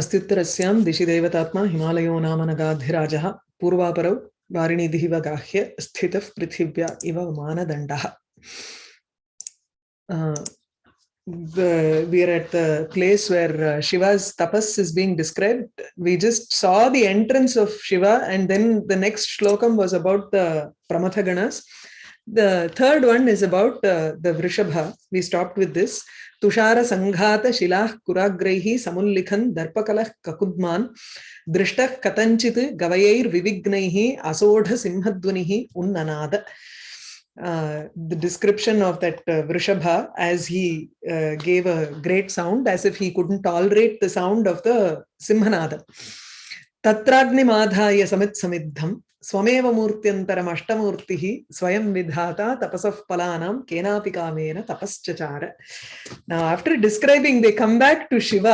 अस्त्युत्तरस्यां दिशि देवतात्मा हिमालयो नाम नगाधिराजः पूर्वापरौ वारिणीदिव गाह्य स्थितः पृथिव्या इव मानदण्डः Uh, the, we are at the place where uh, Shiva's tapas is being described. We just saw the entrance of Shiva and then the next shlokam was about the Pramathaganas. The third one is about uh, the Vrishabha. We stopped with this. Sanghata Shilah Kuragrehi Samullikhan Darpakalah Kakudman Drishtah Katanchit Gavayair Vivignaihi Asodha Simhadvanihi Uh, the description of that uh, Vrishabha as he uh, gave a great sound as if he couldn't tolerate the sound of the Simhanada. Tatragnimadhaya samit samiddham स्वमेव मूर्त्यंतरम अष्टमूर्ति स्वयं विधाता तपस फलाना केना कामेन तपस्चार now after describing they come back to Shiva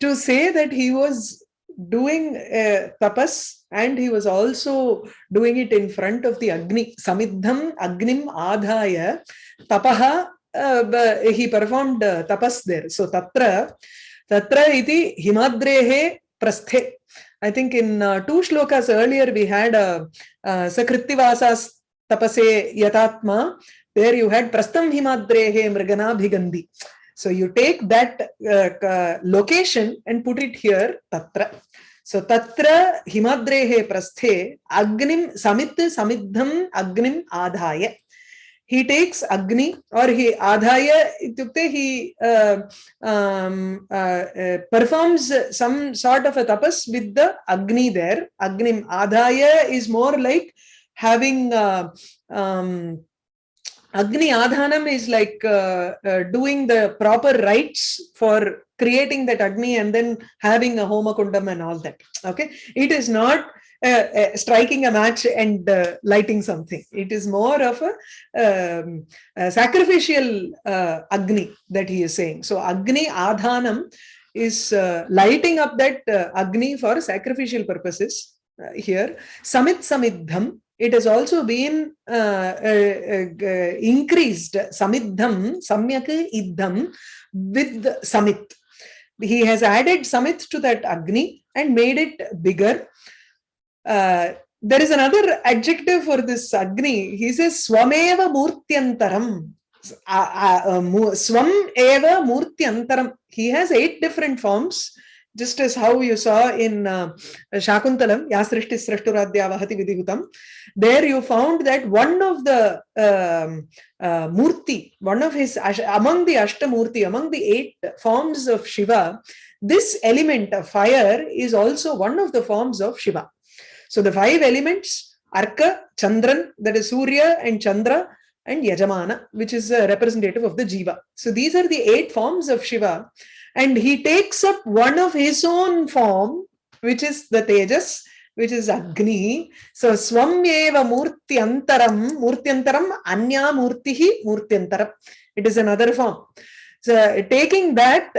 to say that he was doing tapas and he was also doing it in front of the Agni समिद्धम अग्निम आधाय तपह ही performed तपस सो तत्र तत्र प्रस्थे I think in uh, two shlokas earlier we had uh, uh, Sakritivasas Tapase Yatatma. There you had Prastam Himadrehe Mrigana Bhigandi. So you take that uh, location and put it here, Tatra. So tatra himadrehe prasthe agnim samit samiddham agnim adhaya. He takes agni or he adhaya itukte he uh, um, uh, uh, performs some sort of a tapas with the agni there. Agnim adhaya is more like having um, Agni Adhanam is like doing the proper rites for creating that Agni and then having a Homa Kundam and all that. Okay, it is not uh, uh, striking a match and uh, lighting something. It is more of a, um, a sacrificial uh, Agni that he is saying. So Agni Adhanam is lighting up that Agni for sacrificial purposes here. Samit Samidham it has also been uh, uh, uh, increased samidham samyak idham with samit he has added samit to that agni and made it bigger uh, there is another adjective for this agni. He says swameva murtyantaram. Swam eva murtyantaram. He has eight different forms just as how you saw in uh, Shakuntalam, Yasrishti Srashturadhya Vahati Vidhihutam, there you found that one of the um, uh, Murti, one of his, among the Ashtamurti, among the eight forms of Shiva, this element of fire is also one of the forms of Shiva. So the five elements, Arka, Chandran, that is Surya and Chandra, and Yajamana, which is a representative of the Jiva. So these are the eight forms of Shiva and he takes up one of his own form, which is the Tejas, which is Agni. So Swamyeva Murtyantaram, Murtyantaram, Anya Murtihi Murtyantaram. It is another form. So taking that,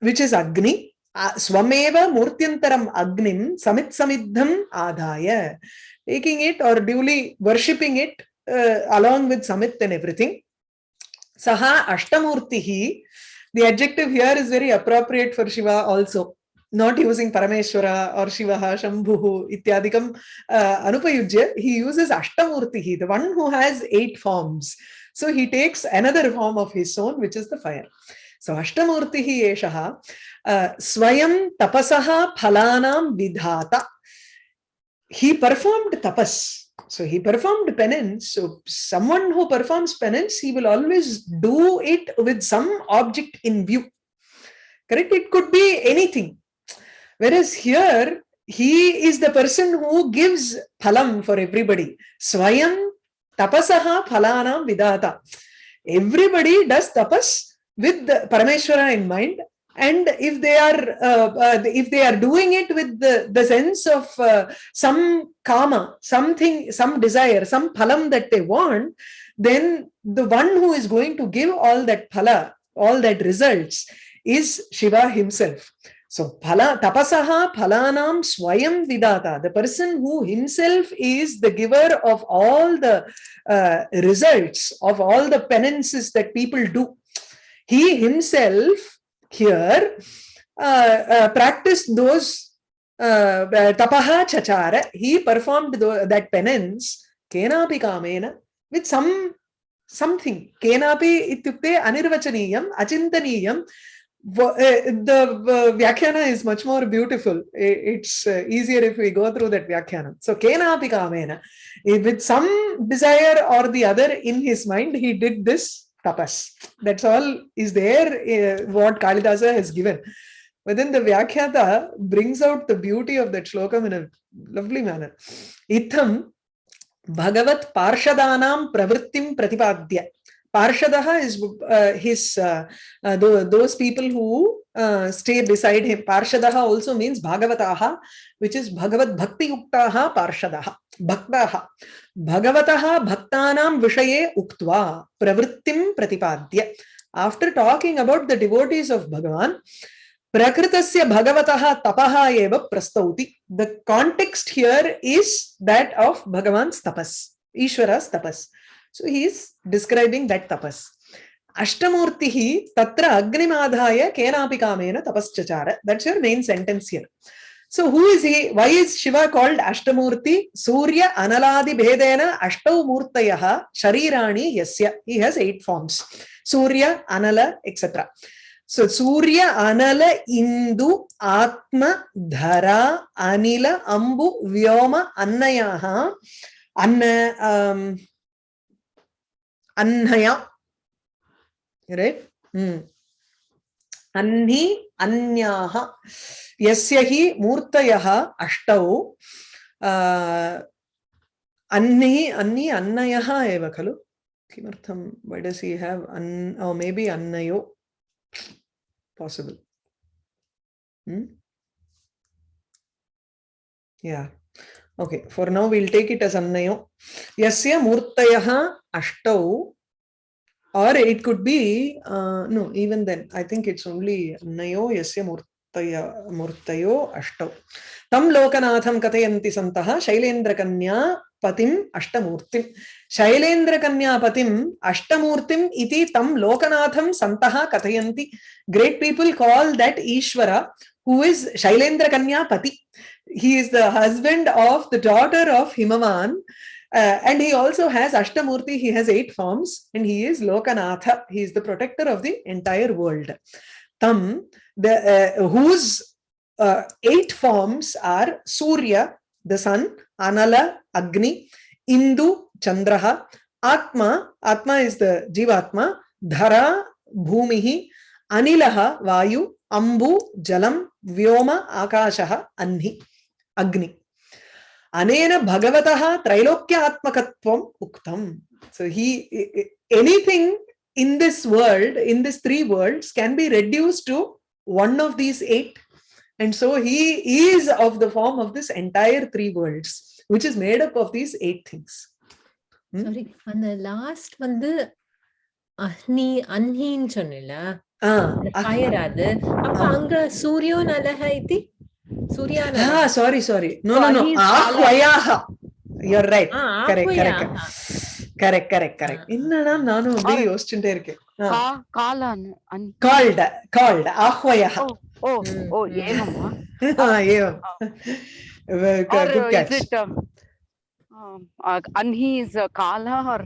which is Agni, Swameva Murtyantaram Agnim, Samit Samidham Adhaya. Taking it or duly worshipping it uh, along with Samit and everything. Saha Ashtamurtihi the adjective here is very appropriate for Shiva also. Not using Parameshwara or Shivaha, Shambhu, Ityadikam, uh, Anupayujya, he uses Ashtamurtihi, the one who has eight forms. So he takes another form of his own, which is the fire. Ashtamurtihi Eshaha, uh, Swayam Tapasaha Phalanam Vidhata. He performed tapas so he performed penance. So someone who performs penance, he will always do it with some object in view. Correct? It could be anything. Whereas here, he is the person who gives phalam for everybody. Swayam tapasaha phalana vidata. Everybody does tapas with the Parameshwara in mind and if they are uh, uh, if they are doing it with the, the sense of uh, some karma something some desire some phalam that they want then the one who is going to give all that phala all that results is shiva himself. So phala tapasaha phalanam swayam vidata. The person who himself is the giver of all the uh, results of all the penances that people do he himself here uh, uh, practiced those uh, uh, tapaha chachara. He performed that penance kenapi kamena with some something. Kenapi ityukte anirvachaniyam achintaniyam. Uh, the uh, vyakhyana is much more beautiful. It's easier if we go through that vyakhyana so kenapi kamena with some desire or the other in his mind he did this tapas. That's all is there uh, what kalidasa has given. But then the vyakhyata brings out the beauty of that shlokam in a lovely manner. Itham bhagavat parshadanam pravrittim pratipadya parshadaha is uh, his uh, uh, tho- those people who uh, stay beside him parshadaha also means bhagavataha which is bhagavad bhakti yuktaha parshadaha bhaktaha भगवतः भक्तानां विषये उक्त्वा प्रवृत्तिं प्रतिपाद्य after talking about the devotees of bhagavan prakritasya bhagavatah tapaha eva prastauti the context here is that of bhagavan's tapas ishvara's tapas So he is describing that tapas. Ashtamurtihi tatra agnimadhaya kenapi kamena. That's your main sentence here. So who is he? Why is Shiva called Ashtamurti? Surya Analadi Bhedena Ashtav Sharirani Yasya. He has eight forms. Surya, Anala, etc. So Surya, Anala, Indu, Atma, Dhara, Anila, Ambu, Vyoma, Annayaha. Anna, um, అన్హయ. Right hmm. అన్ని అన్యాహ. ఎస్య హి మూర్తయ అష్టౌ. అన్ని అన్ని అన్నయ ఏవ ఖలు? కిమర్థం why does he have an maybe అన్నయో? Possible yeah hmm? okay for now we'll take it as annayo yasya murtayah ashtau. Or it could be uh, no even then i think it's only annayo yasya murtaya murtayo ashtau. Tam lokanatham kathayanti santah shailendra kanya ಪತಿಂ ಅಷ್ಟಮೂರ್ತಿಂ ಶೈಲೇಂದ್ರ kanya patim ಅಷ್ಟಮೂರ್ತಿಂ ಇತಿ ತಂ ಲೋಕನಾಥಂ santaha ಕಥಯಂತಿ Great people call that Ishwara who is is Shailendra kanya he is the husband of the daughter of himavan uh, and he also has Ashtamurti, he has eight forms, and he is Lokanatha, he is the protector of the entire world. Tam, the, uh, whose uh, eight forms are Surya, the sun, Anala, Agni, Indu, Chandraha, Atma, Atma is the Jivatma, Dhara, Bhumihi, Anilaha, Vayu, Ambu, Jalam, Vyoma, Akashaha, Anhi, Agni. Anena Bhagavataha Trilokyaatmakatvam Uktam. So he, anything in this world, in these three worlds can be reduced to one of these eight. And so he is of the form of this entire three worlds, which is made up of these eight things. Hmm? Sorry, on the last one, the அஹ்னி அஹ்னின்னு சொன்னல fire அது அப்ப அங்க சூரியோன் அலஹ இத்தி ah sorry sorry no So no no he is ahvayaha you're right correct correct ஆஹ்வயா correct correct correct என்னடா நானும் அப்படியே யோசிச்சுட்டே இருக்கேன் Ah. का कालान् अन् called called ahvayah ओ ओ Mm, ओ mm. एवं वा Ah, एवं Well, or good uh, catch. is it um, um, uh, anhi is uh, kala or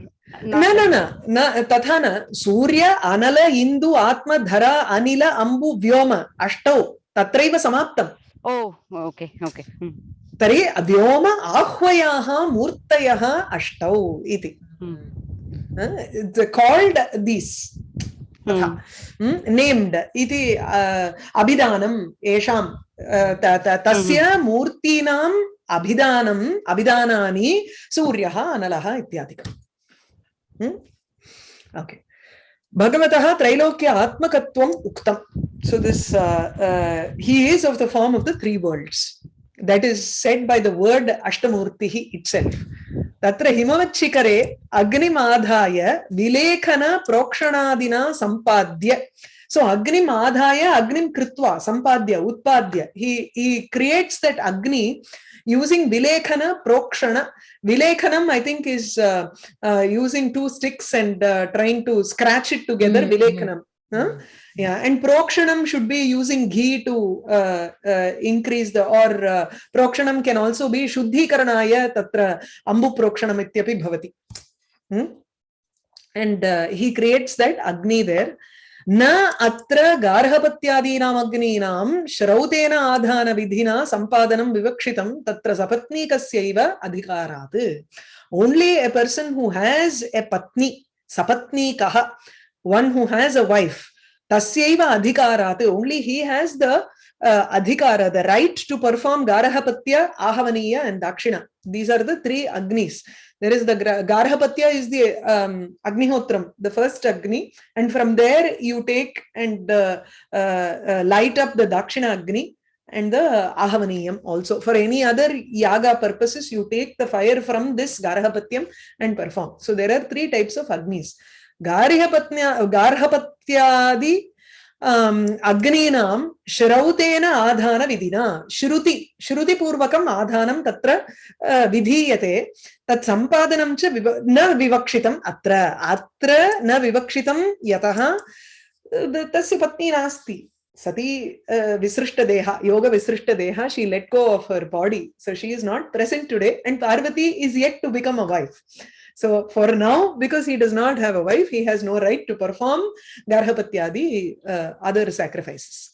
न न न न तथा न सूर्य अनल इन्दु आत्म धर अनिल अम्बु व्योम अष्टौ तत्रैव समाप्तम् oh hmm. तर्हि व्योम आह्वयाः मूर्तयः अष्टौ इति। काल्ड् दीस् तथा। नेम्ड् इति अभिधानम् येषां तस्य मूर्तीनाम् अभिधानम् अभिधानानि सूर्यः अनलः इत्यादिकम्। ओके भगवतः त्रैलोक्य आत्मकत्वम् उक्तम् so this uh, uh, he is of the form of the three worlds that is said by the word ashtamurtihi itself तत्र हिमवच्छिखरे अग्निमाधाय विलेखन प्रोक्षणादिना सम्पाद्य so agnim adhaya agnim kritva sampadya utpadya he he creates that agni using vilekhana prokshana vilekhanam i think is uh, uh, using two sticks and uh, trying to scratch it together Mm, mm. vilekhanam Huh? Yeah, and prokshanam should be using ghee to uh, uh, increase the or uh, prokshanam can also be shuddhikaranaya tatra ambu prokshanam ityapi bhavati. Hmm? And he creates that agni there. न अत्र गार्हपत्यादीनाम् अग्नीनां श्रौतेन आधानविधिना सम्पादनं विवक्षितं तत्र सपत्नीकस्यैव अधिकारात् only a person who has a patni sapatnikah one who has a wife tasyaiva adhikarat only he has the uh, adhikara the right to perform garahapatya ahavaniya and dakshina. These are the three agnis. There is the garhapatya is the um, agnihotram the first agni. And from there you take and uh, uh, uh, light up the dakshina agni and the ahavaniyam also. For any other yaga purposes you take the fire from this garhapatyam and perform. So there are three types of agnis. Garhapatya garhapatyadi um, agninam shrauteena adhana vidina shruti shruti purvakam adhanam tatra uh, vidhiyate tat sampadanam cha viva, na vivakshitam atra atra na vivakshitam yataha uh, tasya patni nasti sati uh, visrishta deha yoga visrishta deha she let go of her body so she is not present So for now, because he does not have a wife, he has no right to perform Garhapatyadi uh, other sacrifices.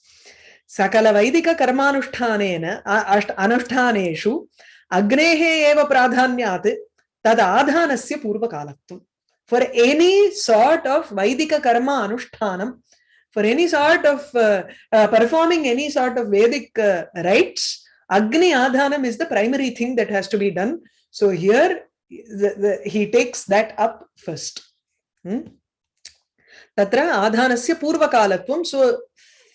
Sakala Vaidika Karmanushthanena Anushtaneshu Agnehe Eva Pradhanyat Tad Adhanasya Purvakalatvam. For any sort of Vaidika Karma Anushtanam, for any sort of uh, uh, performing any sort of Vedic uh, rites, Agni Adhanam is the primary thing that has to be done. So here the, the, he takes that up first. Hmm? Tatra adhanasya purvakalatvam. So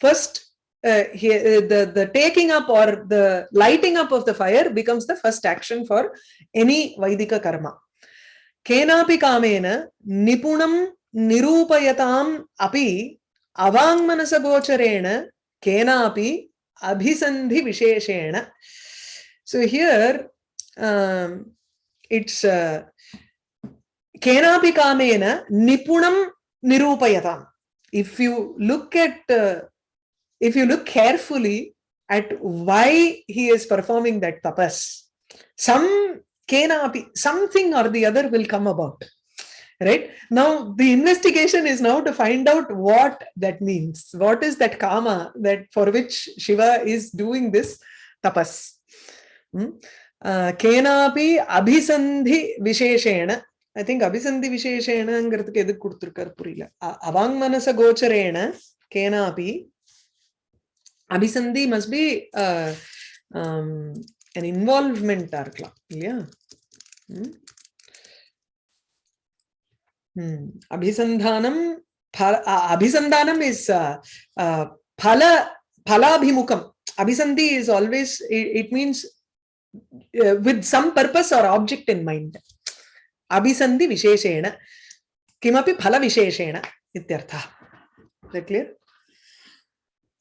first, uh, he, uh, the, the taking up or the lighting up of the fire becomes the first action for any Vaidika karma. Kenapi kamena nipunam nirupayatam api avangmanasagochareena kenapi abhisandhi visheshena. So here, um, it's uh, kenapi kamena nipunam nirupayatam. If you look at, uh, if you look carefully at why he is performing that tapas, some kenapi, something or the other will come about. Right now, the investigation is now to find out what that means. What is that karma that for which Shiva is doing this tapas? Hmm? கேனாபி அபிசந்தி விசேஷேன I think அபிசந்தி விசேஷேனங்கிறதுக்கு எதுக்கு கொடுத்துருக்காரு புரியல அவாங் மனச கோச்சரேன கேனாபி அபிசந்தி மஸ்ட் பி இன்வால்வ்மெண்டா இருக்கலாம் இல்லையா அபிசந்தானம் அபிசந்தானம் இஸ் பல பலாபிமுகம் அபிசந்தி is always it means uh, with some purpose or object in mind. Abhisandhi visheshena. Kimapi phala visheshena. Ityartha. Is that clear?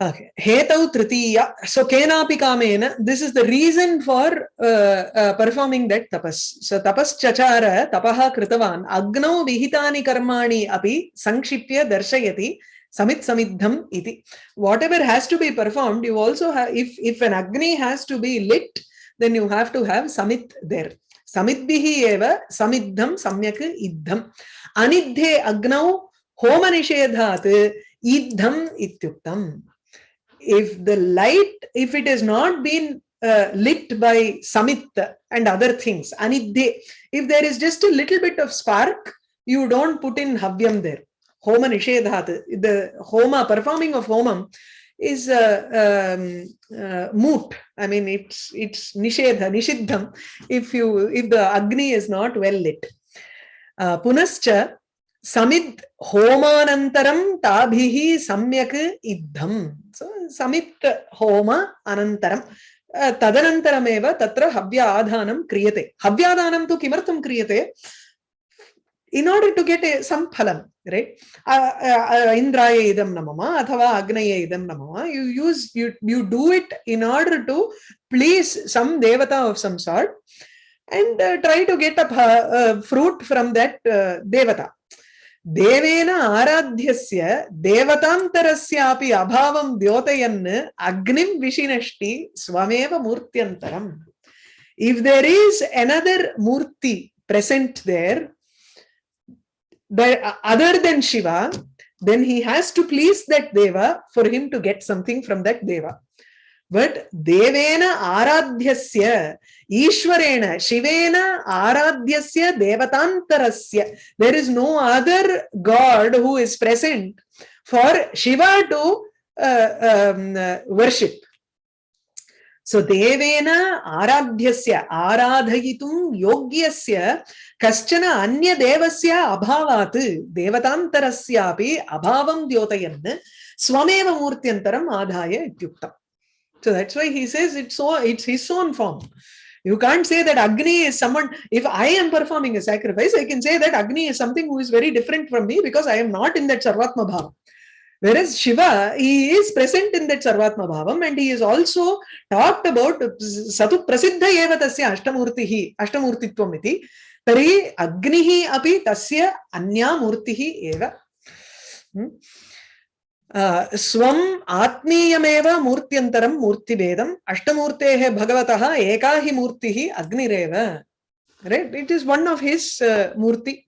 Okay. Hetau tritiya. So kenapi kamena. This is the reason for uh, uh, performing that tapas. So tapas chachara tapaha kritavan agnau vihitani karmani api sankshipya darshayati samit samiddham iti. Whatever has to be performed, you also have, if, if an agni has to be lit, then you have to have samit there. Samit Samitbihi eva samiddham samyak iddham. Anidhe agnau homa nishedhat iddham ityuktam. if the light, if it has not been uh, lit by samit and other things, anidhe, if there is just a little bit of spark, you don't put in havyam there. Homa nishedhat, the homa, performing of homam is uh, um, uh, moot. I mean, it's it's nishedha, nishiddham, if you if the agni is not well lit. Uh, punascha samid homanantaram tabhihi samyak iddham. So samit homa anantaram. तदनन्तरमेव तत्र हव्य आधानं क्रियते हव्यादानं तु किमर्थं क्रियते in order to get a, some phalam right uh, uh, indraya idam namama athava agnaya idam namama you use you you do it in order to please some devata of some sort and uh, try to get a uh, fruit from that uh, devata Deven आराध्यस्य देवतान्तरस्यापि अभावं द्योतयन् अग्निं विशिनष्टि स्वमेव मूर्त्यन्तरम् if there is another murti present there other than shiva then he has to please that deva for him to get something from that deva. But devena aradhyasya ishwarena shivena aradhyasya devatantarasya there is no other god who is present for shiva to uh, um, uh, worship so devena aradhyasya aradhayitum yogyasya कश्चन अन्य देवस्य अभावात् देवतान्तरस्यापि अभावं द्योतयन् स्वमेव मूर्त्यन्तरम् आधाय इत्युक्तम् so that's why he says it's so it's his own form you can't say that agni is someone if i am performing a sacrifice i can say that agni is something who is very different from me because i am not in that sarvatma bhava whereas shiva he is present in that sarvatma bhavam and he is also talked about satu prasiddha eva tasya ashtamurtihi ashtamurtitvam iti तर्हि अग्निः अपि तस्य अन्या मूर्तिः एव स्वम् आत्मीयमेव मूर्त्यन्तरं मूर्तिभेदम् अष्टमूर्तेः भगवतः एका हि मूर्तिः अग्निरेव right it is one of his uh, murti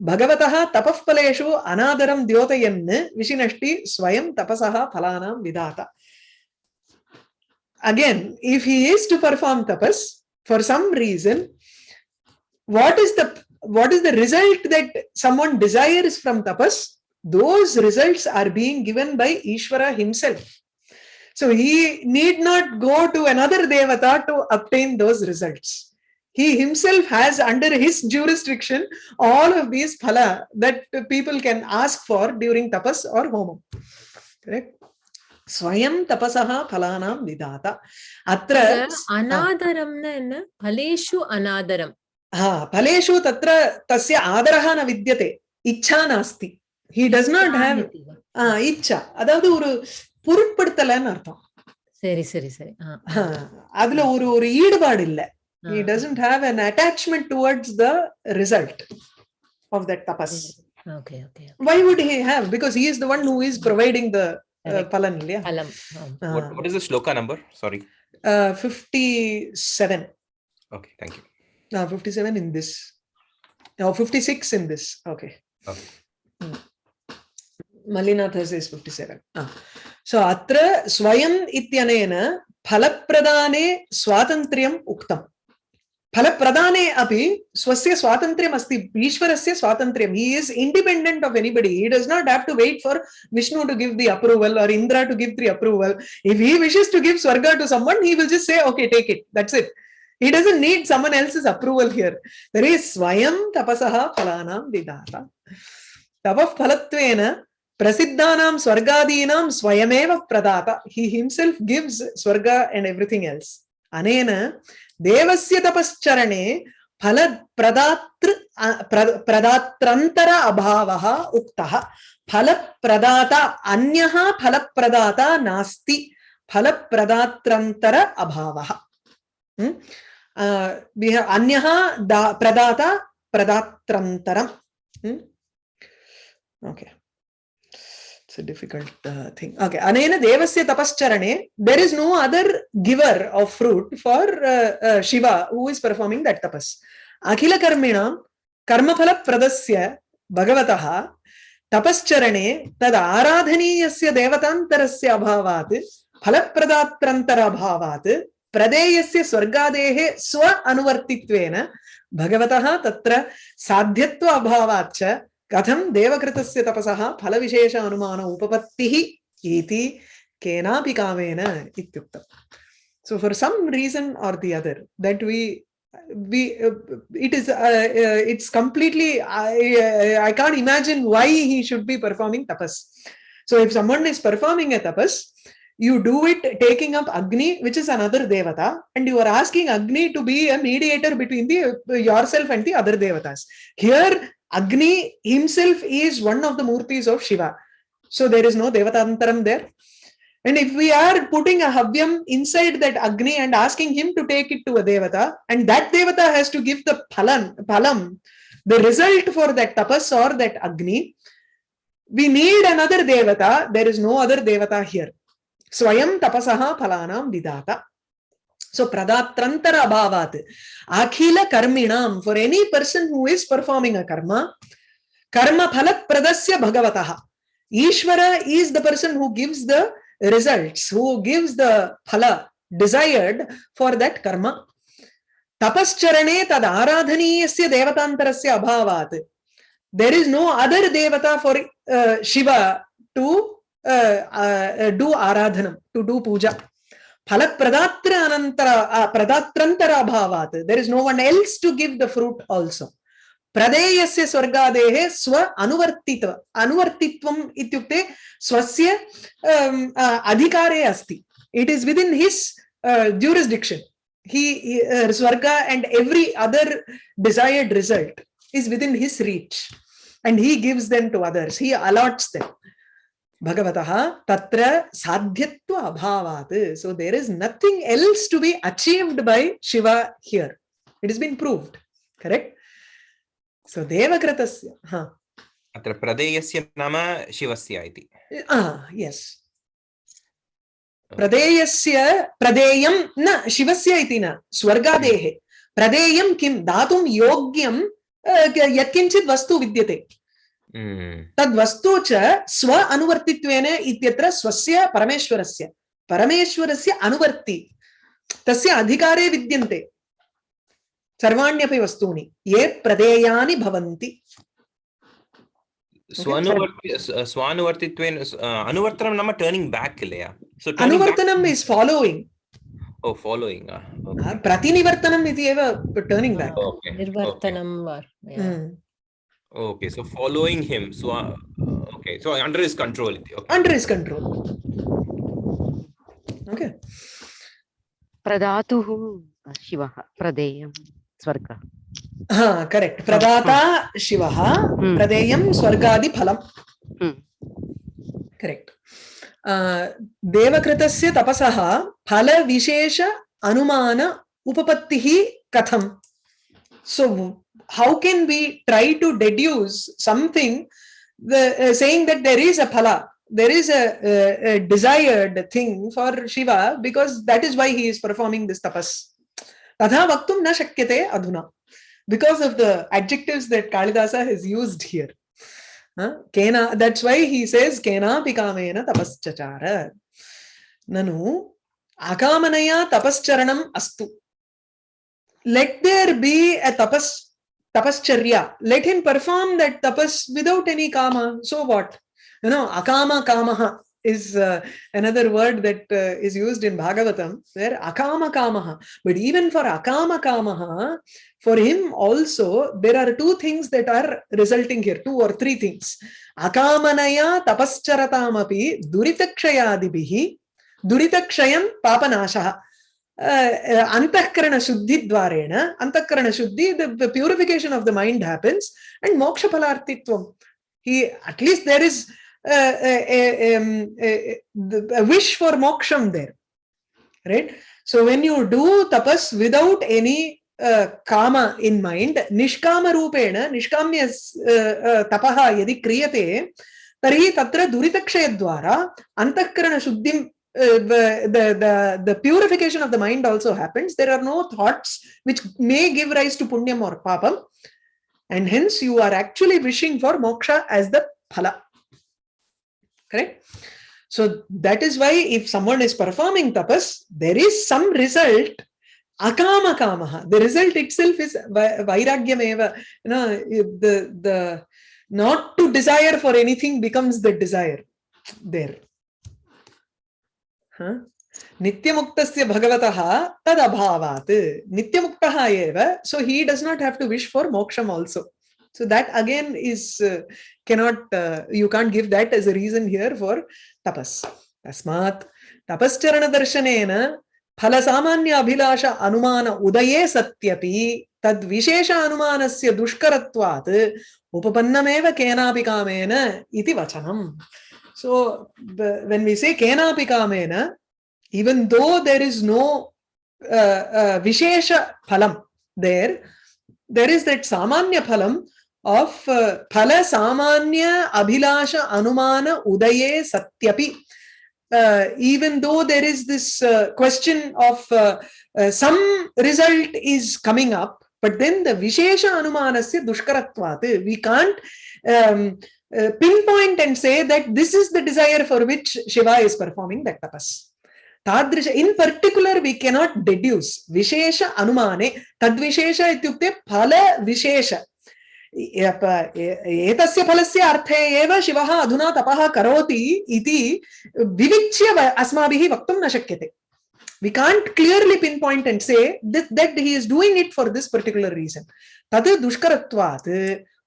भगवत तपफलेशु अनादर द्योतयन विशिनष्टि स्वयं तपसा फलाना विधाता। Again if he to perform tapas for some reason what is the is the result that someone desires from tapas those results are being given by Ishwara himself so he need not go to another devata to obtain those results. he himself has under his jurisdiction all of these phala that people can ask for during tapas or homam. Correct? ஸ்வயம் தபசா பலானாம் நிதாதா அத்திர அநாதரம்னா என்ன பலேஷு அநாதரம் ஆ பலேஷு தத்ர தஸ்ய ஆதரः न வித்யதே இச்சா நாஸ்தி he does not have a iccha அதாவது ஒரு பொருட்படுத்தலன்னு அர்த்தம் சரி சரி சரி அதுல ஒரு ஒரு ஈடுபாடு இல்லை He uh, doesn't have an attachment towards the result of that tapas. Okay, okay. okay. Why would he have? Because he is the one who is providing the uh, palan. Yeah. Uh, um. What, what is the shloka number? Sorry. Uh, 57. Okay, thank you. Now 57 in this. Now 56 in this. Okay. okay. Hmm. Mallinatha 57. Fifty seven so అత్ర స్వయం ఇత్యనేన ఫలప్రదానే స్వాతంత్ర్యం फलप्रदाने अपि स्वस्य स्वातन्त्र्यम् अस्ति ईश्वरस्य स्वातन्त्र्यं he is independent of anybody he does not have to wait for Vishnu to give the approval or Indra to give the approval if he wishes to give swarga to someone he will just say okay take it that's it he doesn't need someone else's approval here there is swayam tapasaha phalanam vidata tapah phalattvena prasiddhanam swargadinam swayameva pradata he himself gives swarga and everything else anena devasya tapascharane फल प्रदातृ प्रदात्रंतर अभावः उक्तः। फल प्रदाता अन्यः फल प्रदाता नास्ति फल प्रदात्रंतर अभावः अन्यः प्रदाता प्रदात्रन्तरम् okay. A difficult uh, thing okay anena devasya tapascharane there is no other giver of fruit for uh, uh, shiva who is performing that tapas akhila karminam कर्मफल प्रदस्य भगवतः तपश्चरणे तद आराधनीयस्य देवतान्तरस्य अभावात् फलप्रदात्रन्तर अभावात् प्रदेयस्य स्वर्गादेः स्व अनुवर्तित्वेन भगवतः तत्र साध्यत्व अभावात् च कथं देवकृतस्य तपसः फलविशेष अनुमान उपपत्तिः इति कामेन इत्युक्तम् so for some reason or the other that we we uh, it is uh, uh, it's completely I, I can't imagine why he should be performing tapas so if someone is performing a tapas you do it taking up agni which is another devata and you are asking agni to be a mediator between the yourself and the other devatas here agni himself is one of the murtis of shiva so there is no devatantaram there and if we are putting a havyam inside that agni and asking him to take it to a devata and that devata has to give the phalan phalam the result for that tapas or that agni we need another devata. There is no other devata here. Swayam tapasaha phalanam vidata. So pradatrantara abhavat. Akhila karminam. For any person who is performing a karma, karma phalat pradasya bhagavataha. Ishvara is the person who gives the results, who gives the phala desired for that karma. Tapascharane tad aradhaniyasya devatantarasya abhavat. There is no other devata for uh, Shiva to uh, uh, do aradhanam, to do puja. Phalat pradatra anantara, uh, pradatrantara bhavat. There is no one else to give the fruit also. प्रदेयस्य स्वर्गादेः स्व अनुवर्तित अनुवर्तित्वम् इत्युक्ते स्वस्य um, uh, अधिकारे अस्ति his uh, jurisdiction he, he uh, swarga and every other desired result is within his reach and he gives them to others he allots them bhagavataha tatra sadhyatva abhavat so there is nothing else to be achieved by shiva here it has been proved correct so devakritasya ha अत्र प्रदेयस्य नाम शिवस्य इति ah yes प्रदेयस्य प्रदेयं न शिवस्य इति न स्वर्गादेः प्रदेयं किं दातुं योग्यं अ, यत्किञ्चित् वस्तु विद्यते తద్వస్తు స్వ అనువర్తిత్వేనే ఇత్యత్ర స్వస్య పరమేశ్వరస్య పరమేశ్వరస్య అనువర్తి తస్య అధికారే విద్యంతే సర్వాణ్యపి వస్తువుని ఏ ప్రదేయాని భవంతి స్వానువర్తిత్వేన అనువర్తనం ప్రతినివర్తనం ఇది ఏవ ओके सो फालोयिङ्ग् हिम् स्वा okay so under his control इति okay under his control okay प्रदातुः शिवः प्रदेयं स्वर्गः ha correct pradata shivah Hmm. pradeyam swargadi phalam Hmm. correct uh, devakritasya tapasah how can we try to deduce something the, uh, saying that there is a phala, there is a, a, a, desired thing for Shiva because that is why he is performing this tapas. Vaktum na shakyate adhuna. Because of the adjectives that Kalidasa has used here. Huh? Kena, that's why he says kena pikamena tapaschachara. Nanu akamanaya tapascharanam astu. Let there be a tapas tapascharya let him perform that tapas without any kama so what you know akama kamaha is uh, another word that uh, is used in bhagavatam where akama kamaha but even for akama kamaha for him also there are two things that are resulting here two or three things akamanaya tapascharatam api duritakshayadibihi duritakshayam papanashah antahkarana shuddhi dvarena antahkarana shuddhi the, the purification of the mind happens and moksha phalartitvam he at least there is uh, a, a, um, a, a wish for moksham there right so when you do tapas without any uh, kama in mind nishkama rupena nishkamya uh, uh, tapaha yadi kriyate tatra duritakshayadvara antahkarana shuddhim the, the the purification of the mind also happens. There are no thoughts which may give rise to punyam or papam. And hence you are actually wishing for moksha as the phala. Correct? So that is why if someone is performing tapas there is some result akama kamaha. The result itself is vai- vairagyam eva you know the the not to desire for anything becomes the desire there? नित्यमुक्तस्य भगवतः तदभावात् नित्यमुक्तः एव so he does not have to wish for moksham also so that again is uh, cannot uh, you can't give that as a reason here for tapas tasmat tapascharana darshanena phala samanya abhilasha anumana udaye satyati tad vishesha anumanasya dushkaratvat upapannameva kenapi kamena iti vachanam so when we say kenapi kamena even though there is no uh, uh, vishesha phalam there there is that samanya phalam of uh, phala samanya abhilasha anumana udaye satyapi uh, even though there is this uh, question of uh, uh, some result is coming up but then the vishesha anumanasya dushkaratvat we can't um, uh, pinpoint and say that this is the desire for which shiva is performing that tapas तादृश in particular we cannot deduce विशेष अनुमाने तद्विशेष इत्युक्ते फल विशेष app- ए- एतस्य फलस्य अर्थे एव शिवः अधुना तपः करोति इति विविच्य व- अस्माभिः वक्तुं न शक्यते we can't clearly pinpoint and say that, that he is doing it for this particular reason तद्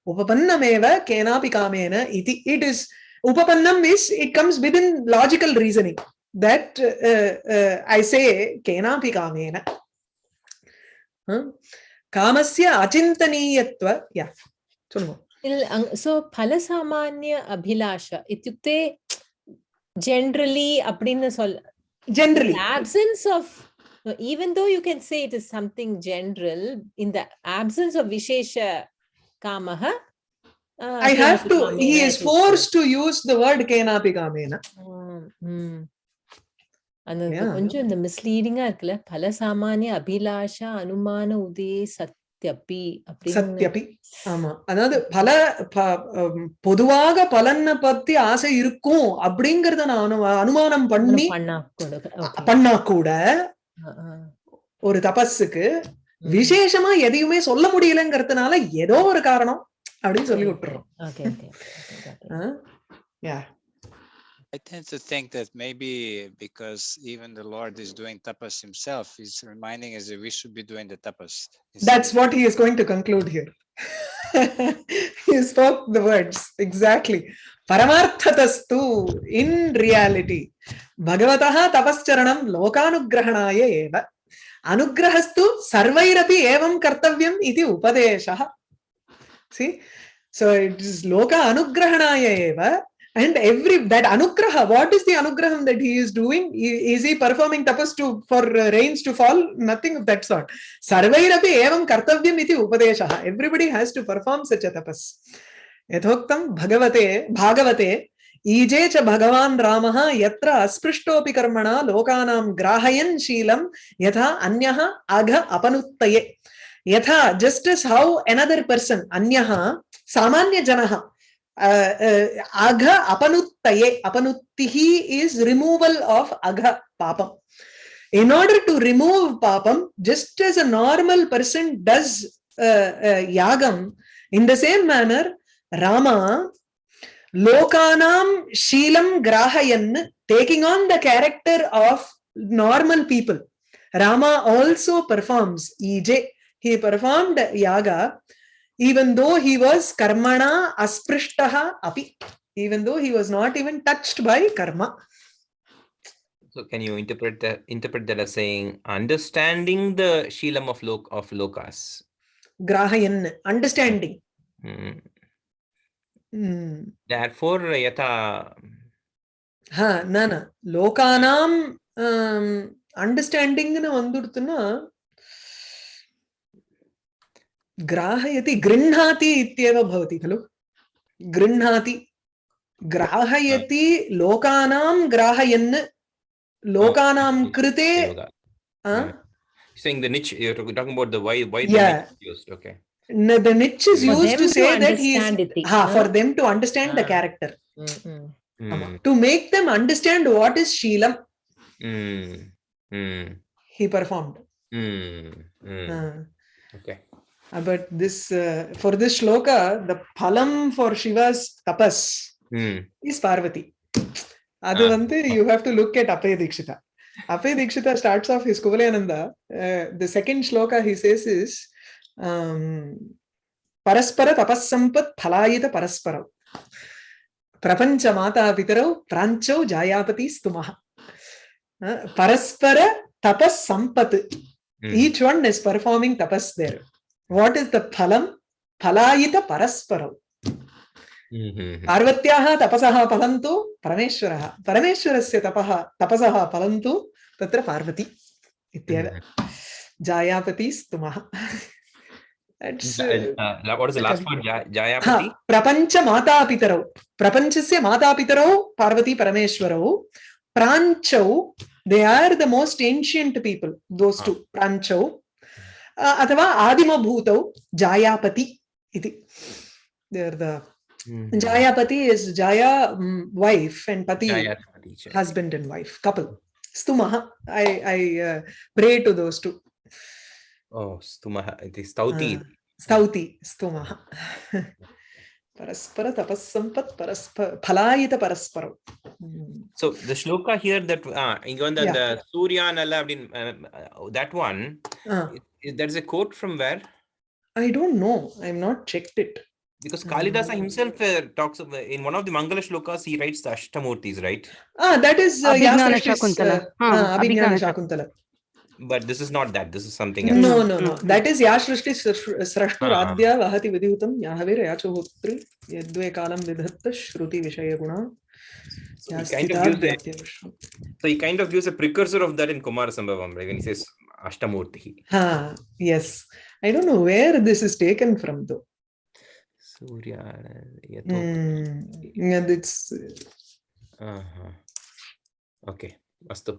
Upapannam eva kenapi kamena iti. It is, upapannam is, it comes within logical reasoning. That uh, uh, I say kenapi kamena. Huh? Kamasya achintaniyatva. Yeah. Sollumo. So, palasamanya abhilasha. Ityukte generally அப்படின்னு சொல் generally absence of even though you can say it is something general in the absence of vishesha kamaha uh, i have to kamena, he is forced to use the word kenapi kamena அந்த கொஞ்சம் இந்த மிஸ்லீடிங்கா இருக்குல்ல. பல சாமானிய அபிலாஷா அனுமான உதே சத்யப்பி சத்யப்பி. ஆமா. அதாவது பல பொதுவாக பலனை பத்தி ஆசை இருக்கும் அப்படிங்கறத நான் அனுமானம் பண்ணி பண்ணா கூட ஒரு தபஸுக்கு விசேஷமா எதையுமே சொல்ல முடியலங்கிறதுனால ஏதோ ஒரு காரணம் அப்படின்னு சொல்லி விட்டுறோம் Okay, okay, okay, got it. Yeah I tend to think that maybe because even the Lord is doing tapas himself, he's reminding us that we should be doing the tapas. instead That's of- what he is going to conclude here. he spoke the words exactly. Paramarthatastu in reality. Bhagavataha tapascharanam lokanugrahanaya eva. Anugrahastu sarvairapi evam kartavyam iti upadeshaha. See? So it is loka anugrahanaya eva. And every that anugraha, what is the anugraham that he is doing? Is he performing tapas to for uh, rains to fall? Nothing of that sort. सर्वैरपि एवं कर्तव्यम् इति उपदेशः everybody has to perform such tapas यथोक्तं भगवते भागवते EJ च भगवान् रामः यत्र अस्पृष्टोऽपि कर्मणा लोकानां ग्राहयन् शीलं, यथा अन्यः अघ अपनुत्तये। यथा just is how another person अन्यः सामान्यजनः अघ अपनुत्तये। अपनुत्तिः इस् रिमूवल् आफ् अघ पापम्। इन् आर्डर् टु रिमूव् पापं just as a normal person does यागम् in the same manner Rama lokanam Shilam grahayan taking on the character of normal people rama also performs ej he performed yaga even though he was karmana asprishtaha api even though he was not even touched by karma So can you interpret that interpret that as saying understanding the Shilam of lok of lokas? grahayan understanding Hmm. therefore yata ha nana lokanam um, understanding nu vandurtuna ग्राहयति गृह्णाति इत्येव भवति खलु गृह्णाति ग्राहयति लोकानां ग्राहयन् लोकानां कृते saying the niche you're talking about the why why yeah. the niche used okay n- the niche is For used them to to say that he is understand it, ha, for no? them to understand the Ah. character Mm, mm. ஆமா. Hmm. to make them understand what is sheelam Hmm. Hmm. he performed Hmm. Hmm. Ah. Okay. Uh, but this uh, for this shloka the phalam for shiva's tapas Hmm. is parvati அது Ah. வந்து you have to look at apay dikshita apay dikshita starts off his kuvalananda uh, the second shloka he says పరస్పర తపస్సంపత్ ఫలాయిత పరస్పరం ప్రపంచ మాతా పితరౌ ప్రాంచౌ జాయాపతి స్తుమ పరస్పర తపస్ Sampath each one is performing tapas there what is the ఫలం ఫలాయిత పరస్పరం పార్వత్యాः తపసः ఫలం తు పరమేశ్వరः పరమేశ్వరस्य తపः తపసः ఫలం తు తత్ర పార్వతి ఇత్యేవ జాయాపతి స్తుమः प्रपंच माता प्रपंच से माता पितर Parvati Parameshwara they are the most ancient people those two अथवा आदिम भूत जायापति जायापति इज़ जाया वाइफ एंड पति husband and wife couple स्तुमा I I pray to those Oh, Stumaha. It is Stauti. Ah, stauti stumaha paraspara tapassampat paraspara phalayita paraspara Hmm. So the shloka here that uh, on the, Yeah. the Surya Nala, uh, that one, Ah, it- it- there is a quote from where? i don't know i'm not checked it Because Kalidasa himself uh, talks of, in one of the Mangala shlokas, he writes the Ashtamurtis, right? ah that is uh, yeah Abhignana Shakuntala. uh, Ah, ah, abhignana Abhignana shakuntala But this is not that. This is something else. no no no Mm. that is ya srishti srashtu Ah. radhya vahati vidhutam yahavir yachohotri yadve kalam vidhatta shruti vishaya guna So he kind of gives a, so he kind of gives a precursor of that in Kumara Sambhavam, right? When he says Ashtamurti. Ha, yes. I don't know where this is taken from though. Surya. Yato. Hmm. And it's Uh-huh. Okay. Astu.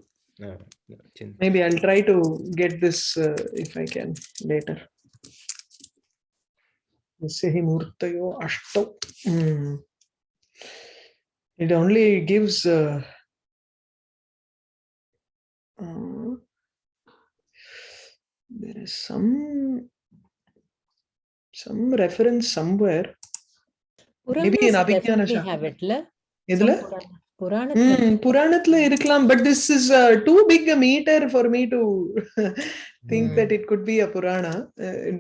Chin- maybe I'll try to get this uh, if I can later. Yasya hi murtayo ashtau. Hmm. It only gives uh, uh, there is some some reference somewhere. Maybe in Puranas Abhignana புராணத்துல இருக்கலாம் but this is too big a meter for me. To think. That it could be a Purana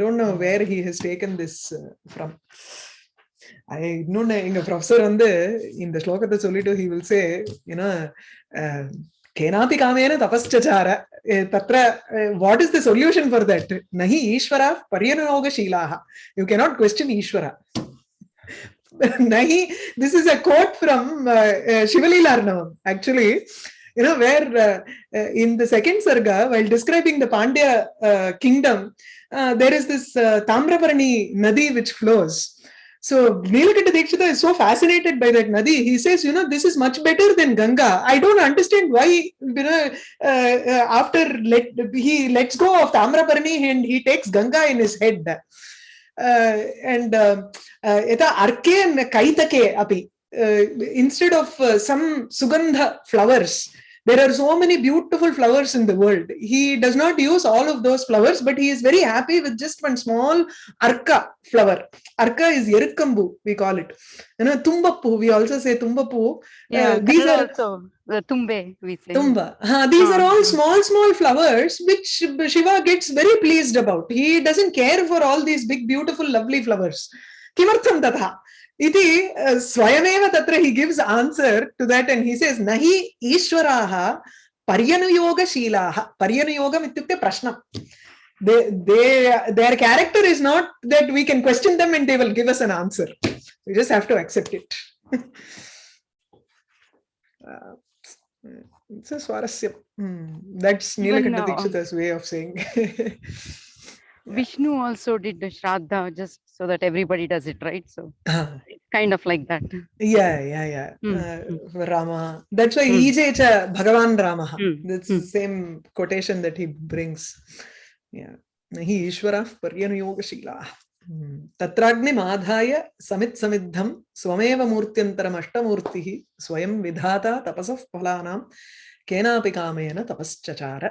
don't know where he has taken this from இன்னொன்னு எங்க professor வந்து இந்த ஸ்லோகத்தை சொல்லிட்டு he will say ஏன்னா canopy காமேன தபஸ்சார தத்ர what is the solution for that நஹி ஈஸ்வரா பரியனயோகசீலாக யூ கேனாட் கொஸ்டின் ஈஸ்வரா. nahi this is a quote from uh, uh, actually. You know, where uh, uh, in the second sarga, while describing the Pandya uh, kingdom, uh, there is this uh, Tamraparani Nadi which flows. So Nilakanta Dikshita is so fascinated by that Nadi. He says, you know, this is much better than Ganga. I don't understand why, you know, uh, uh, after let, he lets go of Tamraparani and he takes Ganga in his head. Uh, and uh, uh, यथा अर्के न कैतके अपि uh, instead of uh, some sugandha flowers there are so many beautiful flowers in the world he does not use all of those flowers but he is very happy with just one small arka flower arka is erukkambu we call it you know tumbappu we also say tumbappu Yeah, uh, these are also the tumbe we say. Tumba. Huh, these are all Ah. small, small flowers which Shiva gets very pleased about. He doesn't care for all these big, beautiful, lovely flowers. Kimartham tatha. Iti uh, swayameva tatra he gives answer to that and he says, Nahi Ishwaraha Paryanuyoga Shilaha. Paryanuyogam ityukte prashnam. They, they, their character is not that we can question them and they will give us an answer. We just have to accept it. Uh, it's a swarasya. Hmm, That's Nilakanta Dikshita's way of saying. Vishnu also did the Shraddha just so that everybody does it, right? So Ah, it's kind of like that. yeah, yeah, yeah. Hmm, Uh, Rama. That's why Hmm. Ije cha Bhagavan Rama. Hmm, That's hmm. the same quotation that he brings. Yeah. Nahi Ishvara Paryanuyogashilah. तत्राग्निमाधाय समित् समिद्धं स्वमेव मूर्त्यन्तरम् अष्टमूर्तिः स्वयं विधाता तपसः फलानां केनापि कामेन तपश्चचार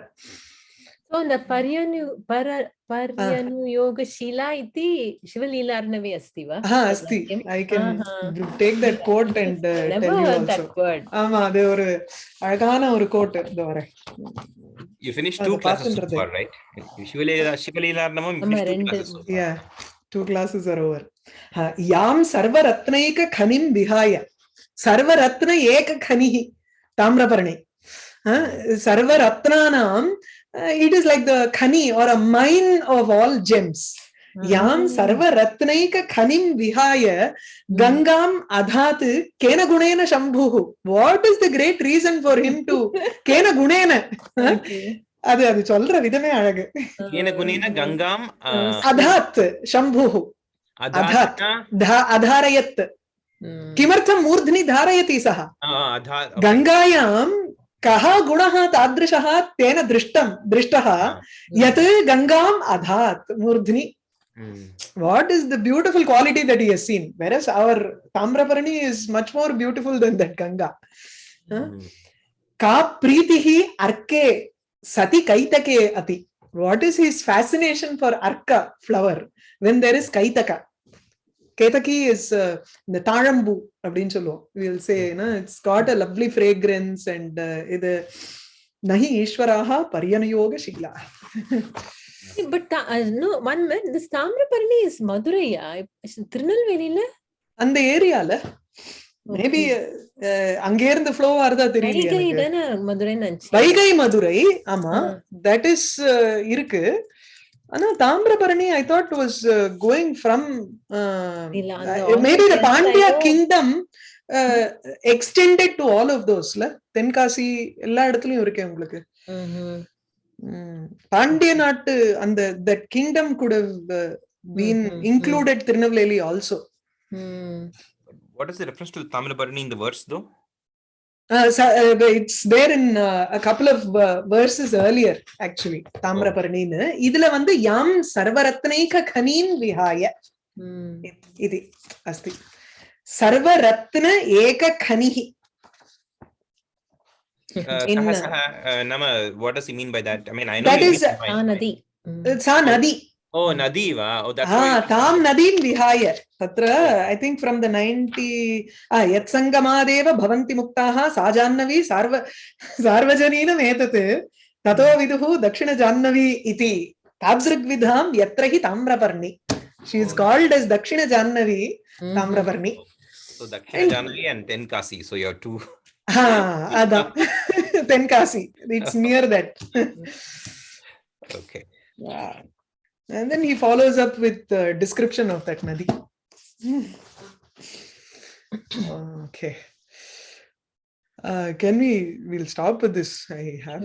So the Paryanu para Paryanuyogasila iti Shivalila asti va? Ah அஸ்தி I can Uh-huh. Take that code and Never tell you heard also that word. ஆமா அது ஒரு அழகான ஒரு கோட் இந்த வரேன் You finished அது two classes so பார்த்துன்றது. far, right? Shivalila, Shivalila Arnavam, you ஆமா, finished two ரெண்டு. classes so far. Yeah, two classes are over. Ha, Yam sarvaratnaika khanim vihaya. Sarvaratna eka khanihi. Tamraparni. Uh, sarvaratnanam, uh, it is like the khani or a mine of all gems. Yam Ah. sarvaratnaika khanim vihaya gangam adhat kena gunena shambhuhu. What is the great reason for him to kena gunena? Huh? Okay. அது அது சொல்ற விதமே அழகு केन गुणेन गङ्गाम् अ, अधात् शम्भुः अधात् अधात्ना धा- अधारयत् Mm. किमर्थं मूर्ध्नि धारयति सः अ, अधा गङ्गायां कः गुणः तादृशः तेन दृष्टं दृष्टः यत् गङ्गाम् अधात् मूर्ध्नि Mm. what is the beautiful quality that he has seen whereas our tamraparani is much more beautiful than that ganga Huh? Mm. ka pritihi arke sati kaitake ati what is his fascination for arka flower when ketaki is uh, இந்த தாழம்பூ அப்படின்னு சொல்லுவோம். Will say it's got a lovely fragrance and இது நகி ஈஸ்வராக பரியனயோக சீலா but no one minute this Tamirabarani is மதுரையா? திருநெல்வேலியில? அந்த ஏரியால. மேபி அங்கே இருந்து ஃப்ளோ ஆறதா தெரியல மதுரை மதுரை ஆமா தட் இஸ் uh, இருக்கு. ஆனா Thamirabarani I thought was going from இல்ல, அந்த maybe the almost Pandya entire- kingdom extended to all of தோஸ்ல Tenkasi எல்லா இடத்துலயும் இருக்கேன் உங்களுக்கு ம்ஹும். ம். பாண்டிய நாட்டு அந்த that kingdom good been hmm, hmm, hmm. Included Tirunelveli also hmm. What is the reference to Tamilbarani in the verse though? Uh, so, uh, it's there in uh, a couple uh, தாமிரபரணின்னு. இதுல வந்து யாம் சர்வரத்னைக கனீன் விஹாய. இது அஸ்தி. சர்வரத்ன ஏக கனிஹி. நாம what does he mean by that I mean I know that is a nadi. சா நதி. ओ नदी वा हा तां नदीं विहाय तत्र I think from the ninety यत्सङ्गमादेव भवन्ति मुक्ताः सा जाह्नवी सार्व सार्वजनीनम् एतत् ततो विदुः दक्षिणजाह्नवी इति तादृग्विधां यत्र हि Tamraparni she is called as Dakshinajahnavi Tamraparni So Dakshina Janavi and Tenkasi. So you have two. ah, Ada. Tenkasi. It's near that. okay. Yeah. And then he follows up with the description of that nadi. okay. Uh, can we, we'll stop with this. I have